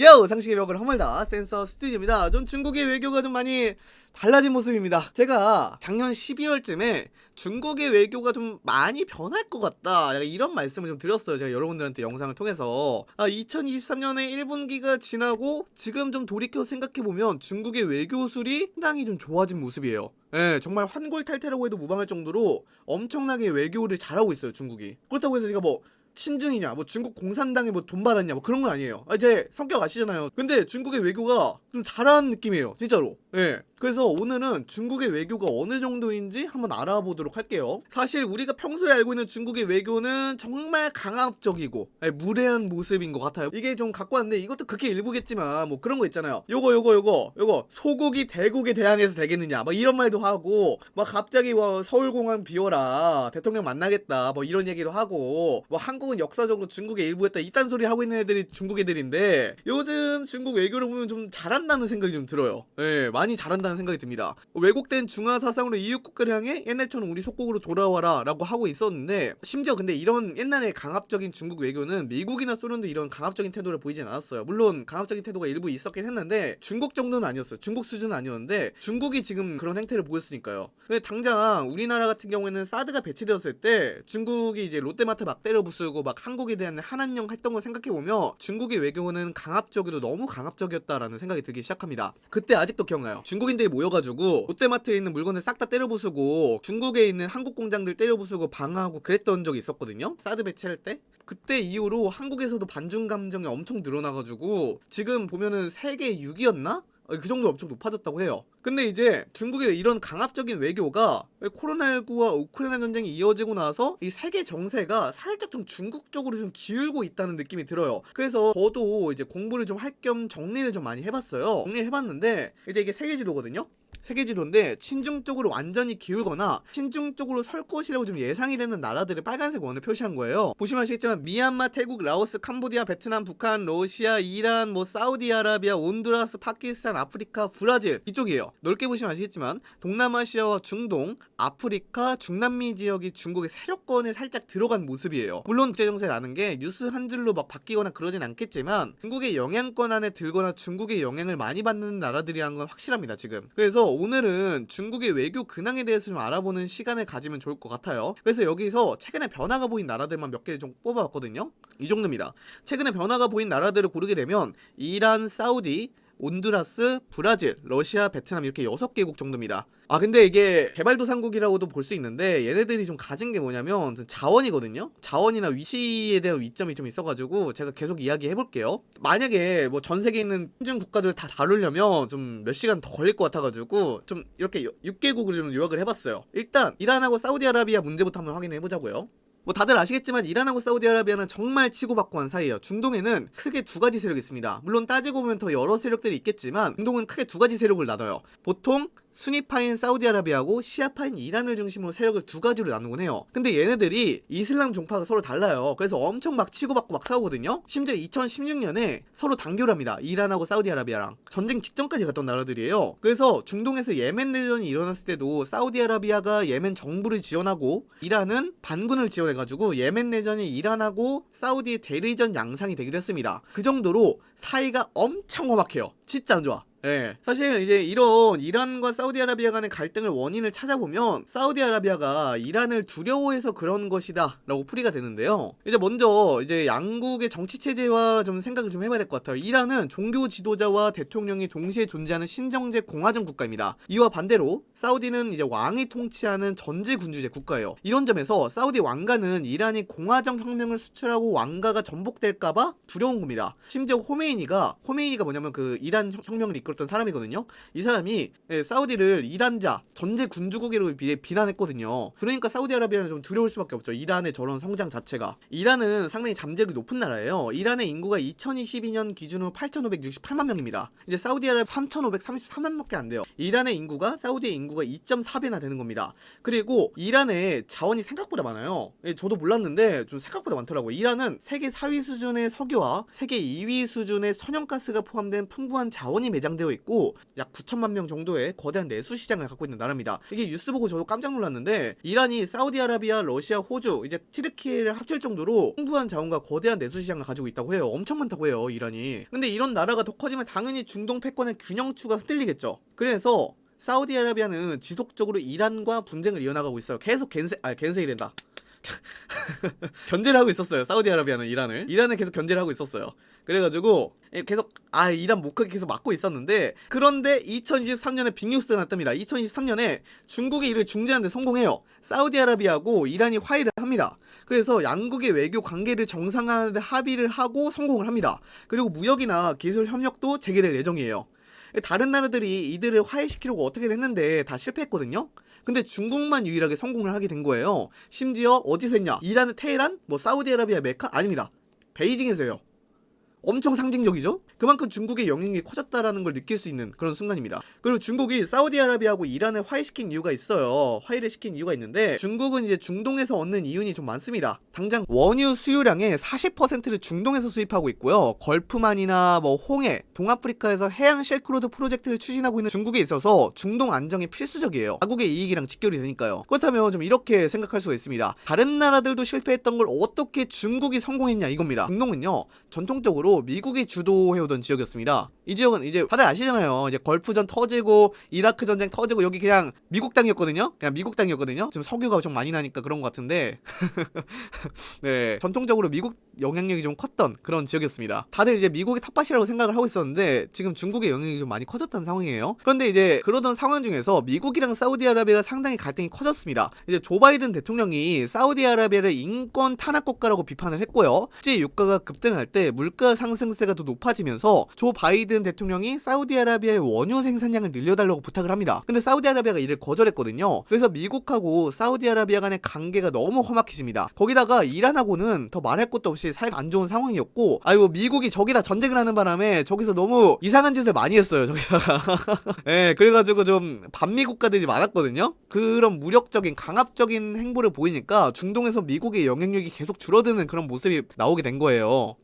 요! 상식의 벽을 허물다 센서 스튜디오입니다. 좀 중국의 외교가 좀 많이 달라진 모습입니다. 제가 작년 12월쯤에 중국의 외교가 좀 많이 변할 것 같다 이런 말씀을 좀 드렸어요. 제가 여러분들한테 영상을 통해서 아, 2023년에 1분기가 지나고 지금 좀 돌이켜 생각해보면 중국의 외교술이 상당히 좀 좋아진 모습이에요. 예, 정말 환골탈태라고 해도 무방할 정도로 엄청나게 외교를 잘하고 있어요, 중국이. 그렇다고 해서 제가 뭐 친중이냐 뭐 중국 공산당에 뭐 돈 받았냐 뭐 그런 건 아니에요. 아, 제 성격 아시잖아요. 근데 중국의 외교가 좀 잘하는 느낌이에요 진짜로. 예 그래서 오늘은 중국의 외교가 어느 정도인지 한번 알아보도록 할게요. 사실 우리가 평소에 알고 있는 중국의 외교는 정말 강압적이고 예, 무례한 모습인 것 같아요. 이게 좀 갖고 왔는데 이것도 그렇게 일부겠지만 뭐 그런 거 있잖아요. 요거 요거 요거 요거 소국이 대국에 대항해서 되겠느냐 뭐 이런 말도 하고 막 갑자기 뭐 서울공항 비워라 대통령 만나겠다 뭐 이런 얘기도 하고 뭐 한국은 역사적으로 중국의 일부였다 이딴 소리 하고 있는 애들이 중국 애들인데 요즘 중국 외교를 보면 좀 잘한다는 생각이 좀 들어요. 예 많이 잘한다는 생각이 듭니다. 왜곡된 중화 사상으로 이웃 국가를 향해 옛날처럼 우리 속국으로 돌아와라 라고 하고 있었는데 심지어 근데 이런 옛날에 강압적인 중국 외교는 미국이나 소련도 이런 강압적인 태도를 보이진 않았어요. 물론 강압적인 태도가 일부 있었긴 했는데 중국 정도는 아니었어요. 중국 수준은 아니었는데 중국이 지금 그런 행태를 보였으니까요. 근데 당장 우리나라 같은 경우에는 사드가 배치되었을 때 중국이 이제 롯데마트 막 때려 부수고 막 한국에 대한 한한령 했던 걸 생각해보면 중국의 외교는 강압적이도 너무 강압적이었다라는 생각이 들기 시작합니다. 그때 아직도 기억나요. 중국인 들이 모여가지고 롯데마트에 있는 물건을 싹 다 때려 부수고 중국에 있는 한국 공장들 때려 부수고 방어하고 그랬던 적이 있었거든요 사드 배치할 때 그때 이후로 한국에서도 반중 감정이 엄청 늘어나가지고 지금 보면은 세계 6위였나? 그 정도 엄청 높아졌다고 해요. 근데 이제 중국의 이런 강압적인 외교가 코로나19와 우크라이나 전쟁이 이어지고 나서 이 세계 정세가 살짝 좀 중국 쪽으로 좀 기울고 있다는 느낌이 들어요. 그래서 저도 이제 공부를 좀 할 겸 정리를 좀 많이 해봤어요. 정리를 해봤는데 이제 이게 세계 지도거든요 세계 지도인데 친중 쪽으로 완전히 기울거나 친중 쪽으로 설 것이라고 좀 예상이 되는 나라들의 빨간색 원을 표시한 거예요. 보시면 아시겠지만 미얀마, 태국, 라오스, 캄보디아, 베트남, 북한, 러시아, 이란, 뭐 사우디아라비아, 온두라스, 파키스탄, 아프리카, 브라질 이쪽이에요. 넓게 보시면 아시겠지만 동남아시아와 중동, 아프리카, 중남미 지역이 중국의 세력권에 살짝 들어간 모습이에요. 물론 국제정세라는 게 뉴스 한 줄로 막 바뀌거나 그러진 않겠지만 중국의 영향권 안에 들거나 중국의 영향을 많이 받는 나라들이라는 건 확실합니다 지금. 그래서 오늘은 중국의 외교 근황에 대해서 좀 알아보는 시간을 가지면 좋을 것 같아요. 그래서 여기서 최근에 변화가 보인 나라들만 몇 개를 좀 뽑아봤거든요. 이 정도입니다. 최근에 변화가 보인 나라들을 고르게 되면 이란, 사우디, 온두라스, 브라질, 러시아, 베트남 이렇게 6개국 정도입니다. 아 근데 이게 개발도상국이라고도 볼 수 있는데 얘네들이 좀 가진 게 뭐냐면 자원이거든요? 자원이나 위치에 대한 위점이 좀 있어가지고 제가 계속 이야기 해 볼게요. 만약에 뭐 전 세계에 있는 신중 국가들 다 다루려면 좀 몇 시간 더 걸릴 것 같아가지고 좀 이렇게 6개국을 좀 요약을 해봤어요. 일단 이란하고 사우디아라비아 문제부터 한번 확인해 보자고요 뭐 다들 아시겠지만 이란하고 사우디아라비아는 정말 치고받고 한 사이예요. 중동에는 크게 두 가지 세력이 있습니다. 물론 따지고 보면 더 여러 세력들이 있겠지만 중동은 크게 두 가지 세력을 나눠요. 보통 순위파인 사우디아라비아하고 시아파인 이란을 중심으로 세력을 두 가지로 나누곤 해요. 근데 얘네들이 이슬람 종파가 서로 달라요. 그래서 엄청 막 치고받고 막 싸우거든요. 심지어 2016년에 서로 단결합니다. 이란하고 사우디아라비아랑. 전쟁 직전까지 갔던 나라들이에요. 그래서 중동에서 예멘 내전이 일어났을 때도 사우디아라비아가 예멘 정부를 지원하고 이란은 반군을 지원해가지고 예멘 내전이 이란하고 사우디의 대리전 양상이 되기도 했습니다. 그 정도로 사이가 엄청 험악해요. 진짜 안 좋아 예. 사실 이제 이런 이란과 사우디아라비아 간의 갈등을 원인을 찾아보면 사우디아라비아가 이란을 두려워해서 그런 것이다 라고 풀이가 되는데요. 이제 먼저 이제 양국의 정치 체제와 좀 생각을 좀 해봐야 될 것 같아요. 이란은 종교 지도자와 대통령이 동시에 존재하는 신정제 공화정 국가입니다. 이와 반대로 사우디는 이제 왕이 통치하는 전제 군주제 국가예요. 이런 점에서 사우디 왕가는 이란이 공화정 혁명을 수출하고 왕가가 전복될까봐 두려운 겁니다. 심지어 호메이니가 호메이니가 뭐냐면 그 이란 혁명을 이끌 이끌었던 사람이거든요. 이 사람이 예, 사우디를 이란자 전제 군주국으로 비, 비난했거든요. 그러니까 사우디아라비아는 좀 두려울 수밖에 없죠. 이란의 저런 성장 자체가. 이란은 상당히 잠재력이 높은 나라예요. 이란의 인구가 2022년 기준으로 8,568만 명입니다. 이제 사우디아라비아 3,533만 밖에 안 돼요. 이란의 인구가 사우디의 인구가 2.4배나 되는 겁니다. 그리고 이란의 자원이 생각보다 많아요. 예, 저도 몰랐는데 좀 생각보다 많더라고요. 이란은 세계 4위 수준의 석유와 세계 2위 수준의 천연가스가 포함된 풍부한 자원이 매장되어 되어 있고 약 9천만 명 정도의 거대한 내수 시장을 갖고 있는 나라입니다. 이게 뉴스 보고 저도 깜짝 놀랐는데 이란이 사우디아라비아, 러시아, 호주, 이제 티르키를 합칠 정도로 풍부한 자원과 거대한 내수 시장을 가지고 있다고 해요. 엄청 많다고 해요, 이란이. 근데 이런 나라가 더 커지면 당연히 중동 패권의 균형추가 흔들리겠죠. 그래서 사우디아라비아는 지속적으로 이란과 분쟁을 이어나가고 있어요. 계속 겐세 아 겐세이랜다. 견제를 하고 있었어요. 사우디아라비아는 이란을. 이란은 계속 견제를 하고 있었어요. 그래가지고 계속 아 이란 못 가게 계속 막고 있었는데 그런데 2023년에 빅뉴스가 났답니다. 2023년에 중국이 이를 중재하는데 성공해요. 사우디아라비아하고 이란이 화해를 합니다. 그래서 양국의 외교 관계를 정상화하는데 합의를 하고 성공을 합니다. 그리고 무역이나 기술 협력도 재개될 예정이에요. 다른 나라들이 이들을 화해시키려고 어떻게 했는데 다 실패했거든요. 근데 중국만 유일하게 성공을 하게 된 거예요. 심지어 어디서 했냐? 이란의 테헤란? 뭐 사우디아라비아 메카? 아닙니다. 베이징에서 해요. 엄청 상징적이죠? 그만큼 중국의 영향이 커졌다라는 걸 느낄 수 있는 그런 순간입니다. 그리고 중국이 사우디아라비아하고 이란을 화해시킨 이유가 있어요. 화해를 시킨 이유가 있는데 중국은 이제 중동에서 얻는 이윤이 좀 많습니다. 당장 원유 수요량의 40%를 중동에서 수입하고 있고요. 걸프만이나 뭐 홍해, 동아프리카에서 해양 실크로드 프로젝트를 추진하고 있는 중국에 있어서 중동 안정이 필수적이에요. 자국의 이익이랑 직결이 되니까요. 그렇다면 좀 이렇게 생각할 수가 있습니다. 다른 나라들도 실패했던 걸 어떻게 중국이 성공했냐 이겁니다. 중동은요 전통적으로 미국이 주도해오던 지역이었습니다. 이 지역은 이제 다들 아시잖아요. 이제 걸프전 터지고 이라크 전쟁 터지고 여기 그냥 미국 땅이었거든요. 그냥 미국 땅이었거든요. 지금 석유가 좀 많이 나니까 그런 것 같은데 네 전통적으로 미국 영향력이 좀 컸던 그런 지역이었습니다. 다들 이제 미국이 텃밭이라고 생각을 하고 있었는데 지금 중국의 영향력이 좀 많이 커졌다는 상황이에요. 그런데 이제 그러던 상황 중에서 미국이랑 사우디아라비아가 상당히 갈등이 커졌습니다. 이제 조 바이든 대통령이 사우디아라비아를 인권 탄압 국가라고 비판을 했고요. 실제 유가가 급등할 때 물가 상승세가 더 높아지면서 조 바이든 대통령이 사우디아라비아의 원유 생산량을 늘려달라고 부탁을 합니다. 근데 사우디아라비아가 이를 거절했거든요. 그래서 미국하고 사우디아라비아 간의 관계가 너무 험악해집니다. 거기다가 이란하고는 더 말할 것도 없이 사이가 안 좋은 상황이었고 아이고 미국이 저기다 전쟁을 하는 바람에 저기서 너무 이상한 짓을 많이 했어요. 저기다가 예, 그래가지고 좀 반미 국가들이 많았거든요. 그런 무력적인 강압적인 행보를 보이니까 중동에서 미국의 영향력이 계속 줄어드는 그런 모습이 나오게 된 거예요.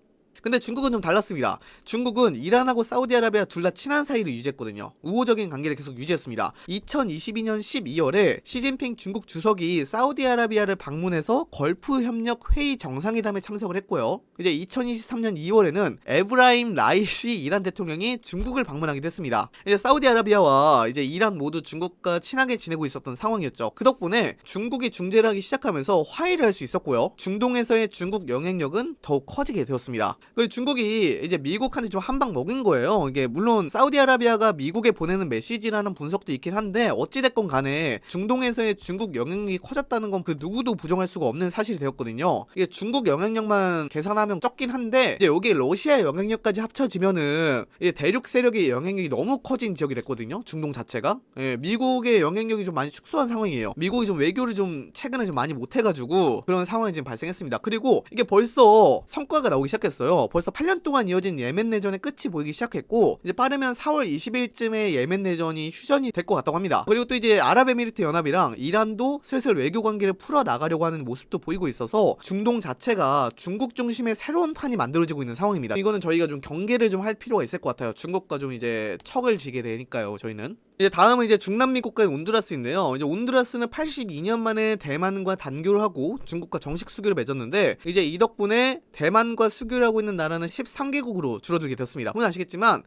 근데 중국은 좀 달랐습니다. 중국은 이란하고 사우디아라비아 둘 다 친한 사이를 유지했거든요. 우호적인 관계를 계속 유지했습니다. 2022년 12월에 시진핑 중국 주석이 사우디아라비아를 방문해서 걸프 협력 회의 정상회담에 참석을 했고요. 이제 2023년 2월에는 에브라힘 라이시 이란 대통령이 중국을 방문하기도 했습니다. 이제 사우디아라비아와 이제 이란 모두 중국과 친하게 지내고 있었던 상황이었죠. 그 덕분에 중국이 중재를 하기 시작하면서 화해를 할 수 있었고요. 중동에서의 중국 영향력은 더욱 커지게 되었습니다. 중국이 이제 미국한테 좀 한 방 먹인 거예요. 이게 물론 사우디아라비아가 미국에 보내는 메시지라는 분석도 있긴 한데 어찌됐건 간에 중동에서의 중국 영향력이 커졌다는 건 그 누구도 부정할 수가 없는 사실이 되었거든요. 이게 중국 영향력만 계산하면 적긴 한데 이제 여기 러시아의 영향력까지 합쳐지면은 이제 대륙 세력의 영향력이 너무 커진 지역이 됐거든요. 중동 자체가. 예, 미국의 영향력이 좀 많이 축소한 상황이에요. 미국이 좀 외교를 좀 최근에 좀 많이 못해가지고 그런 상황이 지금 발생했습니다. 그리고 이게 벌써 성과가 나오기 시작했어요. 벌써 8년 동안 이어진 예멘 내전의 끝이 보이기 시작했고 이제 빠르면 4월 20일쯤에 예멘 내전이 휴전이 될 것 같다고 합니다. 그리고 또 이제 아랍에미리트 연합이랑 이란도 슬슬 외교 관계를 풀어 나가려고 하는 모습도 보이고 있어서 중동 자체가 중국 중심의 새로운 판이 만들어지고 있는 상황입니다. 이거는 저희가 좀 경계를 좀 할 필요가 있을 것 같아요. 중국과 좀 이제 척을 지게 되니까요. 저희는. 이제 다음은 이제 중남미 국가인 온두라스인데요. 이제 온두라스는 82년 만에 대만과 단교를 하고 중국과 정식 수교를 맺었는데 이제 이 덕분에 대만과 수교를 하고 있는 나라는 13개국으로 줄어들게 됐습니다. 물론 아시겠지만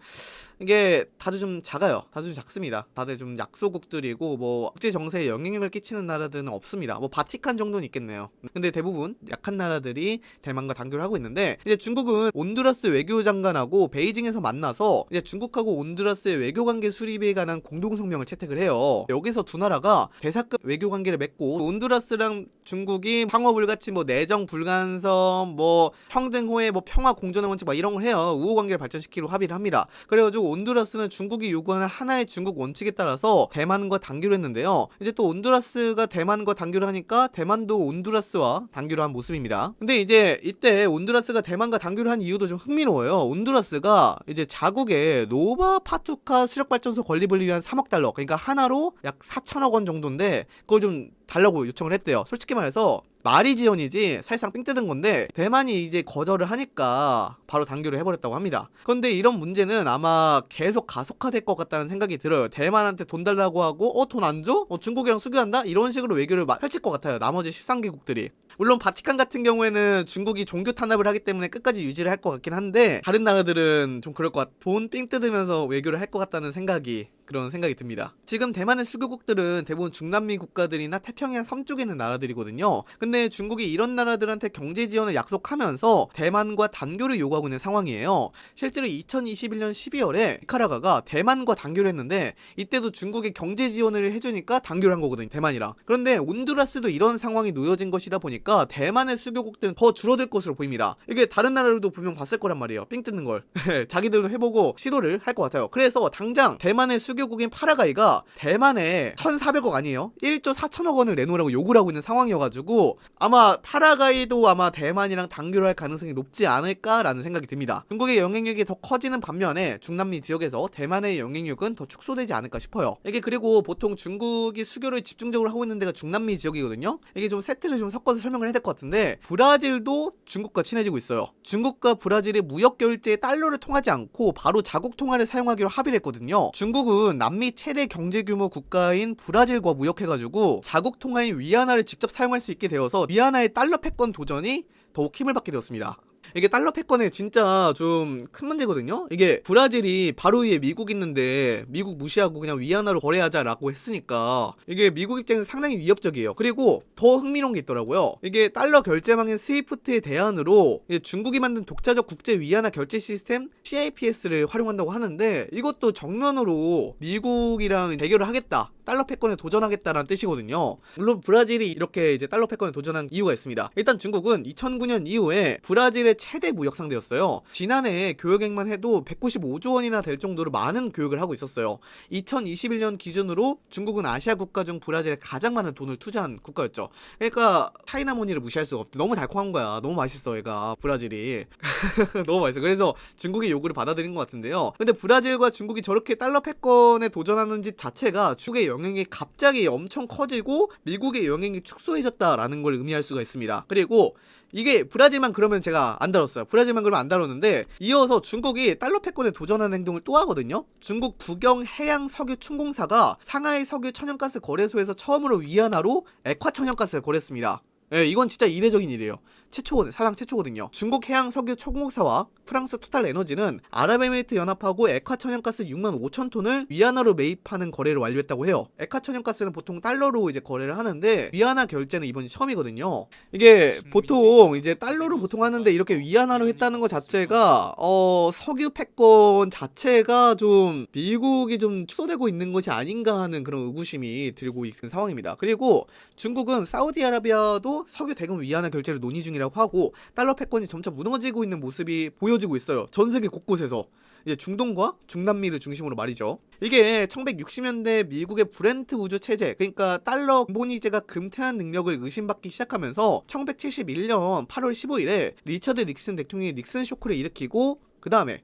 이게 다들 좀 작아요. 다들 좀 작습니다. 다들 좀 약소국들이고 뭐 국제 정세에 영향력을 끼치는 나라들은 없습니다. 뭐 바티칸 정도는 있겠네요. 근데 대부분 약한 나라들이 대만과 단교를 하고 있는데 이제 중국은 온두라스 외교장관하고 베이징에서 만나서 이제 중국하고 온두라스의 외교 관계 수립에 관한 공동 성명을 채택을 해요. 여기서 두 나라가 대사급 외교 관계를 맺고 온두라스랑 중국이 상호 불가침 뭐 내정 불간섭 뭐 평등 호혜 뭐 평화 공존의 원칙 막 이런 걸 해요. 우호 관계를 발전시키려 합의를 합니다. 그래가지고 온두라스는 중국이 요구하는 하나의 중국 원칙에 따라서 대만과 단교를 했는데요. 이제 또 온두라스가 대만과 단교를 하니까 대만도 온두라스와 단교를 한 모습입니다. 근데 이제 이때 온두라스가 대만과 단교를 한 이유도 좀 흥미로워요. 온두라스가 이제 자국의 노바 파투카 수력 발전소 건립을 위한 3억 달러, 그러니까 한화로 약 4천억 원 정도인데 그걸 좀 달라고 요청을 했대요. 솔직히 말해서 말이 지원이지 사실상 삥 뜯은 건데 대만이 이제 거절을 하니까 바로 단교를 해버렸다고 합니다. 그런데 이런 문제는 아마 계속 가속화될 것 같다는 생각이 들어요. 대만한테 돈 달라고 하고 어 돈 안 줘? 어 중국이랑 수교한다? 이런 식으로 외교를 막 펼칠 것 같아요. 나머지 13개국들이. 물론 바티칸 같은 경우에는 중국이 종교 탄압을 하기 때문에 끝까지 유지를 할 것 같긴 한데 다른 나라들은 좀 그럴 것 같. 돈삥 뜯으면서 외교를 할 것 같다는 생각이 그런 생각이 듭니다. 지금 대만의 수교국들은 대부분 중남미 국가들이나 태평양 섬 쪽에 있는 나라들이거든요. 근데 중국이 이런 나라들한테 경제 지원을 약속하면서 대만과 단교를 요구하고 있는 상황이에요. 실제로 2021년 12월에 니카라가가 대만과 단교를 했는데 이때도 중국이 경제 지원을 해주니까 단교를 한 거거든요. 대만이랑. 그런데 온두라스도 이런 상황이 놓여진 것이다 보니까 대만의 수교국들은 더 줄어들 것으로 보입니다. 이게 다른 나라들도 분명 봤을 거란 말이에요. 삥 뜯는 걸. 자기들도 해보고 시도를 할 것 같아요. 그래서 당장 대만의 수 교국인 파라가이가 대만에 1,400억 아니에요? 1조 4천억 원을 내놓으라고 요구를 하고 있는 상황이어가지고 아마 파라가이도 아마 대만이랑 단교를 할 가능성이 높지 않을까라는 생각이 듭니다. 중국의 영향력이 더 커지는 반면에 중남미 지역에서 대만의 영향력은 더 축소되지 않을까 싶어요. 이게 그리고 보통 중국이 수교를 집중적으로 하고 있는 데가 중남미 지역이거든요. 이게 좀 세트를 좀 섞어서 설명을 해야 될 것 같은데 브라질도 중국과 친해지고 있어요. 중국과 브라질이 무역 결제에 달러를 통하지 않고 바로 자국 통화를 사용하기로 합의를 했거든요. 중국은 남미 최대 경제 규모 국가인 브라질과 무역해가지고 자국 통화인 위안화를 직접 사용할 수 있게 되어서 위안화의 달러 패권 도전이 더욱 힘을 받게 되었습니다. 이게 달러 패권에 진짜 좀 큰 문제거든요. 이게 브라질이 바로 위에 미국 있는데 미국 무시하고 그냥 위안화로 거래하자라고 했으니까 이게 미국 입장에서 상당히 위협적이에요. 그리고 더 흥미로운 게 있더라고요. 이게 달러 결제망인 스위프트의 대안으로 중국이 만든 독자적 국제 위안화 결제 시스템 CIPS를 활용한다고 하는데 이것도 정면으로 미국이랑 대결을 하겠다. 달러 패권에 도전하겠다라는 뜻이거든요. 물론 브라질이 이렇게 이제 달러 패권에 도전한 이유가 있습니다. 일단 중국은 2009년 이후에 브라질의 최대 무역 상대였어요. 지난해 교역액만 해도 195조 원이나 될 정도로 많은 교역을 하고 있었어요. 2021년 기준으로 중국은 아시아 국가 중 브라질에 가장 많은 돈을 투자한 국가였죠. 그러니까 차이나 모니를 무시할 수가 없대. 너무 달콤한 거야. 너무 맛있어, 얘가 브라질이. 너무 맛있어. 그래서 중국의 요구를 받아들인 것 같은데요. 근데 브라질과 중국이 저렇게 달러 패권에 도전하는 짓 자체가 중국의 영향이 갑자기 엄청 커지고 미국의 영향이 축소해졌다라는 걸 의미할 수가 있습니다. 그리고 이게 브라질만 그러면 제가 안 다뤘어요. 브라질만 그러면 안 다뤘는데 이어서 중국이 달러 패권에 도전하는 행동을 또 하거든요. 중국 국영 해양 석유 춘공사가 상하이 석유 천연가스 거래소에서 처음으로 위안화로 액화 천연가스를 거래했습니다. 예, 이건 진짜 이례적인 일이에요. 최초, 사상 최초거든요. 중국 해양 석유 초공사와 프랑스 토탈 에너지는 아랍에미리트 연합하고 액화 천연가스 6만 5천 톤을 위안화로 매입하는 거래를 완료했다고 해요. 액화 천연가스는 보통 달러로 이제 거래를 하는데 위안화 결제는 이번이 처음이거든요. 이게 보통 이제 달러로 보통 하는데 이렇게 위안화로 했다는 것 자체가 어 석유 패권 자체가 좀 미국이 좀 축소되고 있는 것이 아닌가 하는 그런 의구심이 들고 있는 상황입니다. 그리고 중국은 사우디아라비아도 석유 대금 위안화 결제를 논의 중이라 중이라고 하고 달러 패권이 점차 무너지고 있는 모습이 보여지고 있어요. 전 세계 곳곳에서. 이제 중동과 중남미를 중심으로 말이죠. 이게 1960년대 미국의 브레튼 우즈 체제, 그러니까 달러 본위제가 금태환 능력을 의심받기 시작하면서 1971년 8월 15일에 리처드 닉슨 대통령이 닉슨 쇼크를 일으키고 그 다음에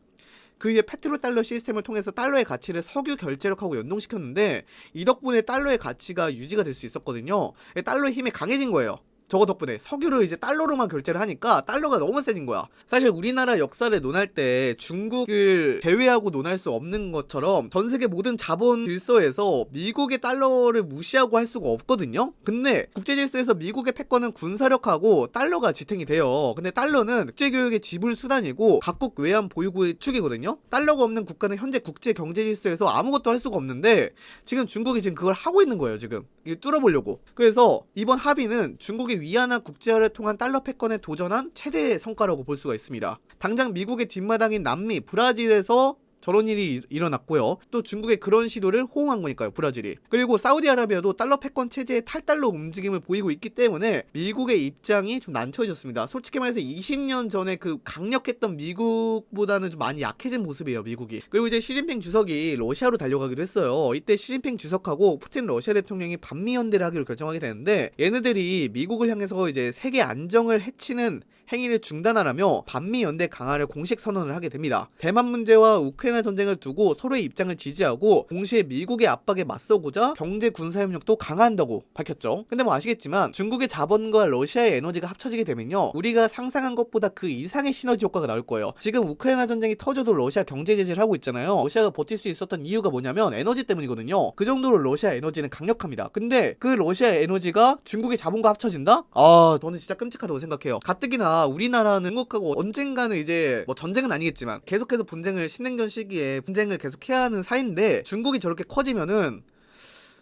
그 위에 페트로 달러 시스템을 통해서 달러의 가치를 석유 결제력하고 연동시켰는데 이 덕분에 달러의 가치가 유지가 될 수 있었거든요. 달러의 힘이 강해진 거예요. 저거 덕분에 석유를 이제 달러로만 결제를 하니까 달러가 너무 세진 거야. 사실 우리나라 역사를 논할 때 중국을 제외하고 논할 수 없는 것처럼 전 세계 모든 자본 질서에서 미국의 달러를 무시하고 할 수가 없거든요. 근데 국제 질서에서 미국의 패권은 군사력하고 달러가 지탱이 돼요. 근데 달러는 국제 교역의 지불 수단이고 각국 외환 보유고의 축이거든요. 달러가 없는 국가는 현재 국제 경제 질서에서 아무것도 할 수가 없는데 지금 중국이 지금 그걸 하고 있는 거예요. 지금 뚫어보려고. 그래서 이번 합의는 중국이 위안화 국제화를 통한 달러 패권에 도전한 최대의 성과라고 볼 수가 있습니다. 당장 미국의 뒷마당인 남미, 브라질에서 저런 일이 일어났고요. 또 중국의 그런 시도를 호응한 거니까요, 브라질이. 그리고 사우디아라비아도 달러 패권 체제의 탈달러 움직임을 보이고 있기 때문에 미국의 입장이 좀 난처해졌습니다. 솔직히 말해서 20년 전에 그 강력했던 미국보다는 좀 많이 약해진 모습이에요, 미국이. 그리고 이제 시진핑 주석이 러시아로 달려가기도 했어요. 이때 시진핑 주석하고 푸틴 러시아 대통령이 반미 연대를 하기로 결정하게 되는데 얘네들이 미국을 향해서 이제 세계 안정을 해치는 행위를 중단하라며 반미 연대 강화를 공식 선언을 하게 됩니다. 대만 문제와 우크라이나 전쟁을 두고 서로의 입장을 지지하고 동시에 미국의 압박에 맞서고자 경제 군사 협력도 강화한다고 밝혔죠. 근데 뭐 아시겠지만 중국의 자본과 러시아의 에너지가 합쳐지게 되면요. 우리가 상상한 것보다 그 이상의 시너지 효과가 나올 거예요. 지금 우크라이나 전쟁이 터져도 러시아 경제 제재를 하고 있잖아요. 러시아가 버틸 수 있었던 이유가 뭐냐면 에너지 때문이거든요. 그 정도로 러시아 에너지는 강력합니다. 근데 그 러시아 에너지가 중국의 자본과 합쳐진다? 아, 저는 진짜 끔찍하다고 생각해요. 가뜩이나 우리나라는 중국하고 언젠가는 이제 뭐 전쟁은 아니겠지만 계속해서 분쟁을 신냉전 시기에 분쟁을 계속 해야 하는 사이인데 중국이 저렇게 커지면은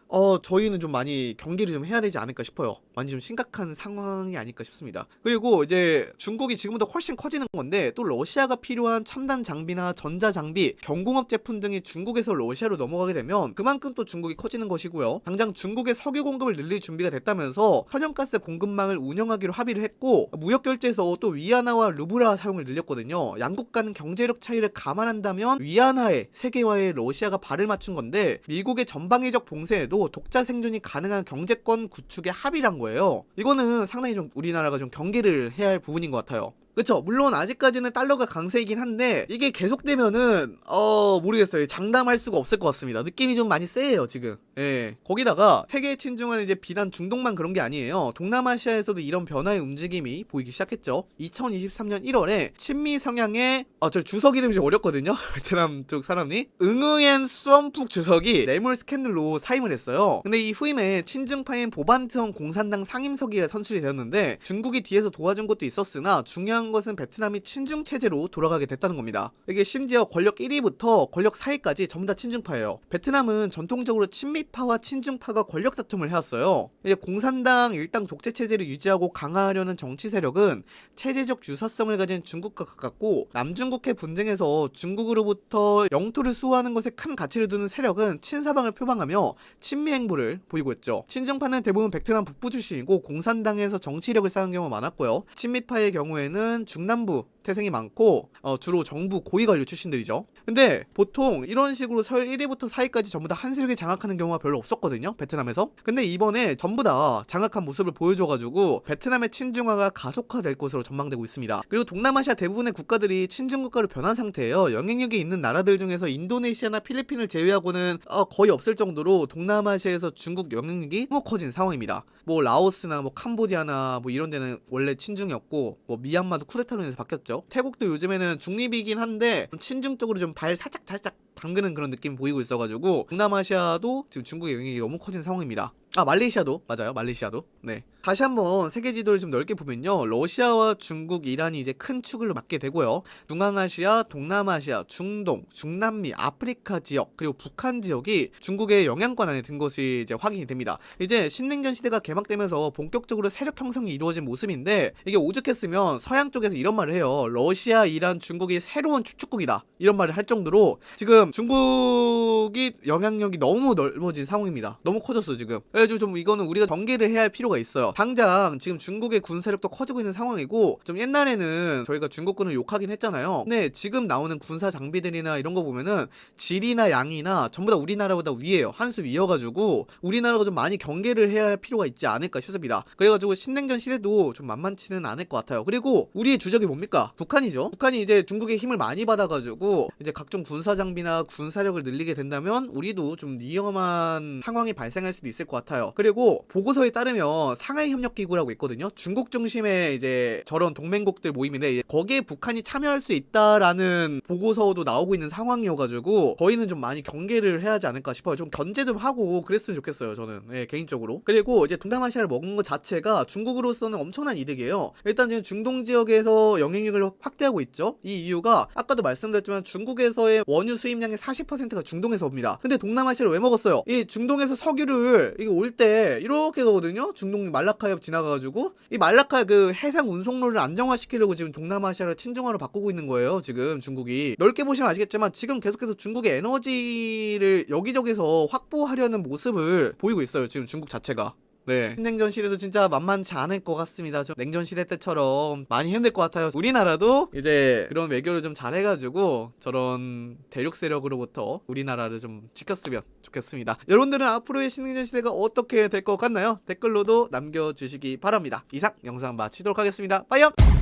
어 저희는 좀 많이 경계를 좀 해야 되지 않을까 싶어요. 많이 좀 심각한 상황이 아닐까 싶습니다. 그리고 이제 중국이 지금보다 훨씬 커지는 건데 또 러시아가 필요한 첨단 장비나 전자 장비, 경공업 제품 등이 중국에서 러시아로 넘어가게 되면 그만큼 또 중국이 커지는 것이고요. 당장 중국의 석유 공급을 늘릴 준비가 됐다면서 천연가스 공급망을 운영하기로 합의를 했고 무역 결제에서 또 위안화와 루브라 사용을 늘렸거든요. 양국 간 경제력 차이를 감안한다면 위안화에 세계화에 러시아가 발을 맞춘 건데 미국의 전방위적 봉쇄에도 독자 생존이 가능한 경제권 구축에 합의를 한 거예요. 이거는 상당히 좀 우리나라가 좀 경계를 해야 할 부분인 것 같아요. 그쵸. 물론 아직까지는 달러가 강세이긴 한데 이게 계속되면은 어 모르겠어요. 장담할 수가 없을 것 같습니다. 느낌이 좀 많이 세요 지금. 예. 거기다가 세계 친중은 이제 비단 중동만 그런 게 아니에요. 동남아시아에서도 이런 변화의 움직임이 보이기 시작했죠. 2023년 1월에 친미 성향의 어저 주석 이름이 좀 어렵거든요. 베트남 쪽 사람이. 응으엔 수엄푹 주석이 뇌물 스캔들로 사임을 했어요. 근데 이 후임에 친중파인 보반트원 공산당 상임서기가 선출이 되었는데 중국이 뒤에서 도와준 것도 있었으나 중요한 것은 베트남이 친중 체제로 돌아가게 됐다는 겁니다. 이게 심지어 권력 1위부터 권력 4위까지 전부 다 친중파예요. 베트남은 전통적으로 친미파와 친중파가 권력 다툼을 해왔어요. 이제 공산당 일당 독재 체제를 유지하고 강화하려는 정치 세력은 체제적 유사성을 가진 중국과 가깝고 남중국해 분쟁에서 중국으로부터 영토를 수호하는 것에 큰 가치를 두는 세력은 친사방을 표방하며 친미 행보를 보이고 있죠. 친중파는 대부분 베트남 북부 출신이고 공산당에서 정치력을 쌓은 경우가 많았고요. 친미파의 경우에는 중남부 태생이 많고 어, 주로 정부 고위 관료 출신들이죠. 근데 보통 이런 식으로 설 1위부터 4위까지 전부 다 한 세력이 장악하는 경우가 별로 없었거든요. 베트남에서. 근데 이번에 전부 다 장악한 모습을 보여줘가지고 베트남의 친중화가 가속화될 것으로 전망되고 있습니다. 그리고 동남아시아 대부분의 국가들이 친중 국가로 변한 상태예요. 영향력이 있는 나라들 중에서 인도네시아나 필리핀을 제외하고는 어, 거의 없을 정도로 동남아시아에서 중국 영향력이 너무 커진 상황입니다. 뭐 라오스나 뭐 캄보디아나 뭐 이런 데는 원래 친중이었고 뭐 미얀마도 쿠데타로 인해서 바뀌었죠. 태국도 요즘에는 중립이긴 한데 친중 쪽으로 좀 발 살짝 살짝 담그는 그런 느낌이 보이고 있어가지고 동남아시아도 지금 중국의 영향이 너무 커진 상황입니다. 아 말레이시아도? 맞아요 말레이시아도. 네. 다시 한번 세계 지도를 좀 넓게 보면요. 러시아와 중국 이란이 이제 큰 축을 맞게 되고요. 중앙아시아 동남아시아 중동 중남미 아프리카 지역 그리고 북한 지역이 중국의 영향권 안에 든 것이 이제 확인이 됩니다. 이제 신냉전 시대가 개막되면서 본격적으로 세력 형성이 이루어진 모습인데 이게 오죽했으면 서양 쪽에서 이런 말을 해요. 러시아 이란 중국이 새로운 추축국이다. 이런 말을 할 정도로 지금 중국이 영향력이 너무 넓어진 상황입니다. 너무 커졌어 지금 그래가지고 좀 이거는 우리가 경계를 해야 할 필요가 있어요. 당장 지금 중국의 군사력도 커지고 있는 상황이고 좀 옛날에는 저희가 중국군을 욕하긴 했잖아요. 근데 지금 나오는 군사 장비들이나 이런 거 보면은 질이나 양이나 전부 다 우리나라보다 위에요. 한 수 위여가지고 우리나라가 좀 많이 경계를 해야 할 필요가 있지 않을까 싶습니다. 그래가지고 신냉전 시대도 좀 만만치는 않을 것 같아요. 그리고 우리의 주적이 뭡니까? 북한이죠. 북한이 이제 중국의 힘을 많이 받아가지고 이제 각종 군사 장비나 군사력을 늘리게 된다면 우리도 좀 위험한 상황이 발생할 수도 있을 것 같아요. 그리고 보고서에 따르면 상하이 협력 기구라고 있거든요. 중국 중심의 이제 저런 동맹국들 모임인데 거기에 북한이 참여할 수 있다라는 보고서도 나오고 있는 상황이어가지고 저희는 좀 많이 경계를 해야 하지 않을까 싶어요. 좀 견제 좀 하고 그랬으면 좋겠어요. 저는 예, 개인적으로. 그리고 이제 동남아시아를 먹은 것 자체가 중국으로서는 엄청난 이득이에요. 일단 지금 중동 지역에서 영향력을 확대하고 있죠. 이 이유가 아까도 말씀드렸지만 중국에서의 원유 수입량의 40%가 중동에서 옵니다. 근데 동남아시아를 왜 먹었어요? 이 중동에서 석유를 이게 올 때 이렇게 가거든요. 중동 말라카협 지나가가지고 이 말라카 그 해상 운송로를 안정화시키려고 지금 동남아시아를 친중화로 바꾸고 있는 거예요. 지금 중국이 넓게 보시면 아시겠지만 지금 계속해서 중국의 에너지를 여기저기서 확보하려는 모습을 보이고 있어요. 지금 중국 자체가. 네. 신냉전 시대도 진짜 만만치 않을 것 같습니다. 좀 냉전 시대 때처럼 많이 힘들 것 같아요. 우리나라도 이제 그런 외교를 좀 잘해가지고 저런 대륙 세력으로부터 우리나라를 좀 지켰으면 좋겠습니다. 여러분들은 앞으로의 신냉전 시대가 어떻게 될 것 같나요? 댓글로도 남겨주시기 바랍니다. 이상 영상 마치도록 하겠습니다. 빠이염!